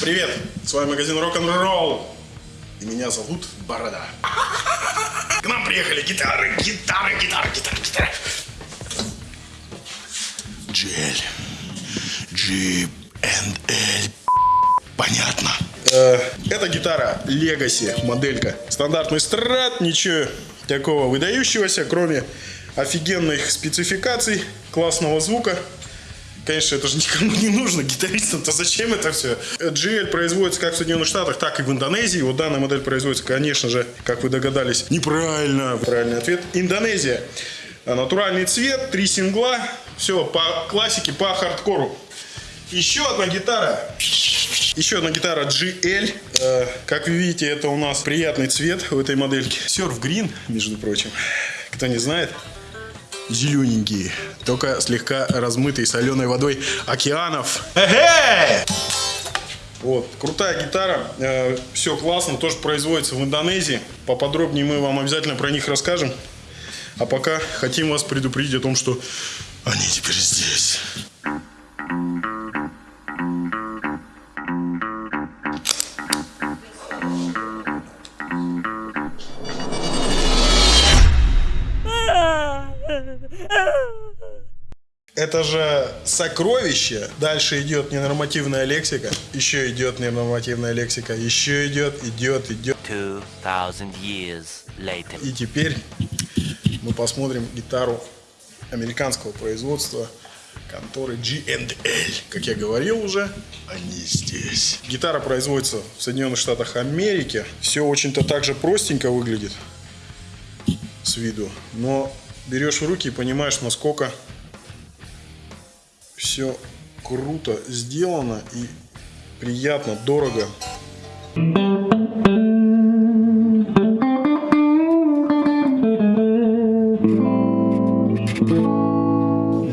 Привет, с вами магазин рок-н-ролл. И меня зовут Борода. К нам приехали гитары, гитары, гитары, гитары, гитары. GL. G&L. Понятно. Э, Это гитара Legacy, моделька. Стандартный страт, ничего такого выдающегося, кроме офигенных спецификаций, классного звука. Конечно, это же никому не нужно, гитаристам-то зачем это все? GL производится как в Соединенных Штатах, так и в Индонезии. Вот данная модель производится, конечно же, как вы догадались, неправильно. Правильный ответ. Индонезия. Натуральный цвет, три сингла, все по классике, по хардкору. Еще одна гитара. Еще одна гитара GL. Э, как вы видите, это у нас приятный цвет в этой модельке. Surf Green, между прочим. Кто не знает, зелененькие, только слегка размытые соленой водой океанов. Эхе! Вот, крутая гитара, э, все классно, тоже производится в Индонезии. Поподробнее мы вам обязательно про них расскажем. А пока хотим вас предупредить о том, что они теперь здесь. Это же сокровище. Дальше идет ненормативная лексика. Еще идет ненормативная лексика. Еще идет, идет, идет. 2000 years later. И теперь мы посмотрим гитару американского производства конторы G&L. Как я говорил уже, они здесь. Гитара производится в Соединенных Штатах Америки. Все очень-то так же простенько выглядит с виду. Но берешь в руки и понимаешь, насколько все круто сделано и приятно, дорого.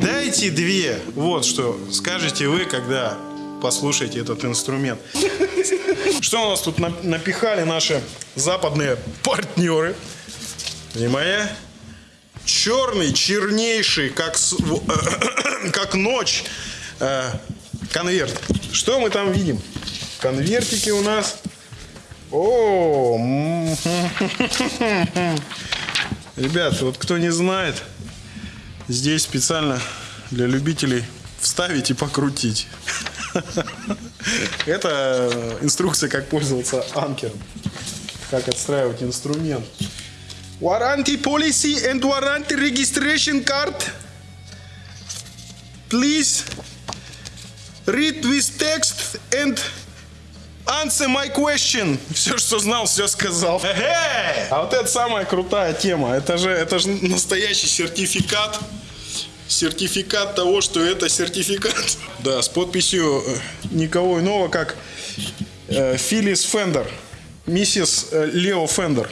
Дайте две. Вот что скажете вы, когда послушаете этот инструмент. Что у нас тут на- напихали наши западные партнеры? Внимание. Черный, чернейший, как, с- как ночь, э, конверт. Что мы там видим? Конвертики у нас. О, ребят, вот кто не знает, здесь специально для любителей вставить и покрутить. Это инструкция, как пользоваться анкером, как отстраивать инструмент. Warranty policy and warranty registration card. Please read this text and answer my question. Все, что знал, все сказал. А вот это самая крутая тема. Это же, это же настоящий сертификат. Сертификат того, что это сертификат. Да, с подписью э, никого иного, как э, Филлис Фендер. Миссис э, Лео Фендер.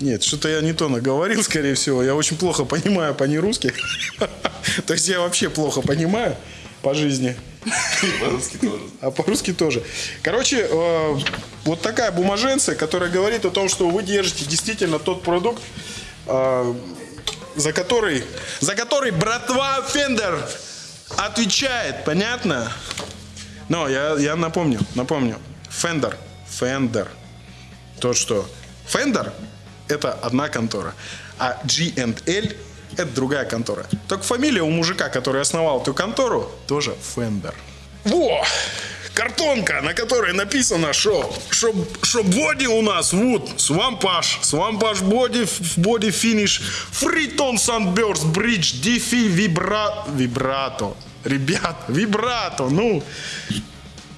Нет, что-то я не то наговорил, скорее всего. Я очень плохо понимаю по-нерусски. То есть я вообще плохо понимаю по жизни. По-русски тоже. А по-русски тоже. Короче, э, вот такая бумаженция, которая говорит о том, что вы держите действительно тот продукт, э, за который, за который братва Fender отвечает, понятно? Но я, я напомню, напомню. Fender, Fender. То, что Fender это одна контора, а G&L это другая контора. Только фамилия у мужика, который основал эту контору, тоже Фендер. Во! Картонка, на которой написано, что, что, что body у нас, вот, swamp ash, swamp ash body, боди финиш, фритон sunburst бридж, дифи вибра, вибрато. Ребят, вибрато, ну,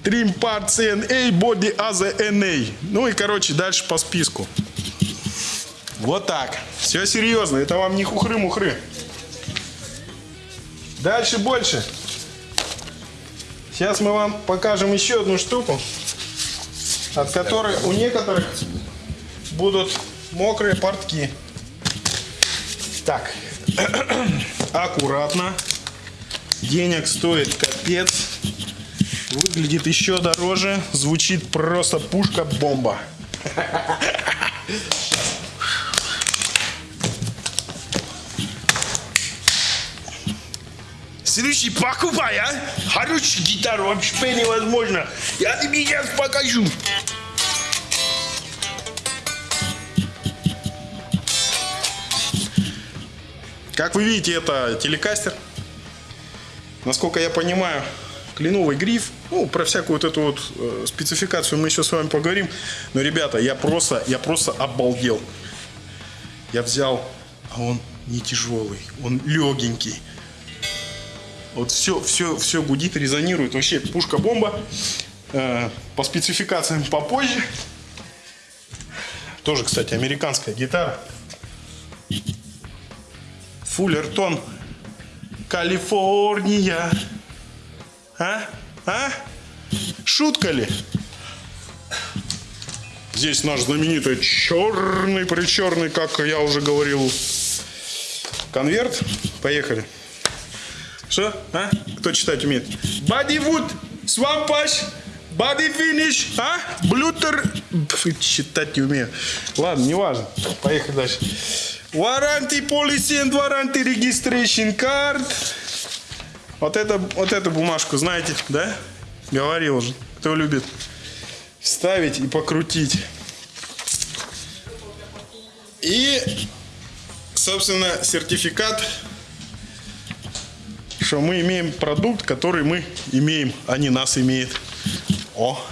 Trim Part CNA, Body AZNA. Ну и, короче, дальше по списку. Вот так. Все серьезно, это вам не хухры-мухры. Дальше больше. Сейчас мы вам покажем еще одну штуку, от которой у некоторых будут мокрые портки. Так, аккуратно. Денег стоит капец. Выглядит еще дороже. Звучит просто пушка-бомба. Следующий покупай, а? Хорошую гитару вообще невозможно. Я тебе сейчас покажу. Как вы видите, это телекастер. Насколько я понимаю, кленовый гриф. Ну, про всякую вот эту вот э, спецификацию мы еще с вами поговорим. Но, ребята, я просто, я просто обалдел. Я взял, а он не тяжелый, он легенький. Вот все, все, все гудит, резонирует. Вообще пушка-бомба. Э, по спецификациям попозже. Тоже, кстати, американская гитара. Фуллертон. Калифорния. А? А? Шутка ли? Здесь наш знаменитый черный, причерный, как я уже говорил, конверт. Поехали. Что? А? Кто читать умеет? Бодивуд, свампаш, боди финиш, а? Блютер. Читать не умею. Ладно, не важно. Поехали дальше. Warranty policy and warranty registration card. Вот, это, вот эту бумажку знаете, да? Говорил же. Кто любит вставить и покрутить. И, собственно, сертификат, что мы имеем продукт, который мы имеем, а не нас имеет. О!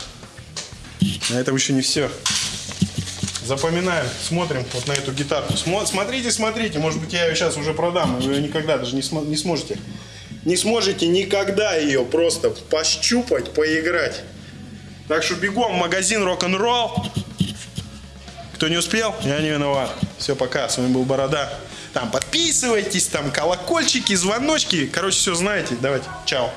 На этом еще не все. Запоминаем, смотрим вот на эту гитарку. Смо- смотрите, смотрите, может быть я ее сейчас уже продам, и вы ее никогда даже не, не сможете. Не сможете никогда ее просто пощупать, поиграть. Так что бегом в магазин рок-н-ролл. Кто не успел, я не виноват. Все, пока. С вами был Борода. Там подписывайтесь, там колокольчики, звоночки. Короче, все знаете. Давайте, чао.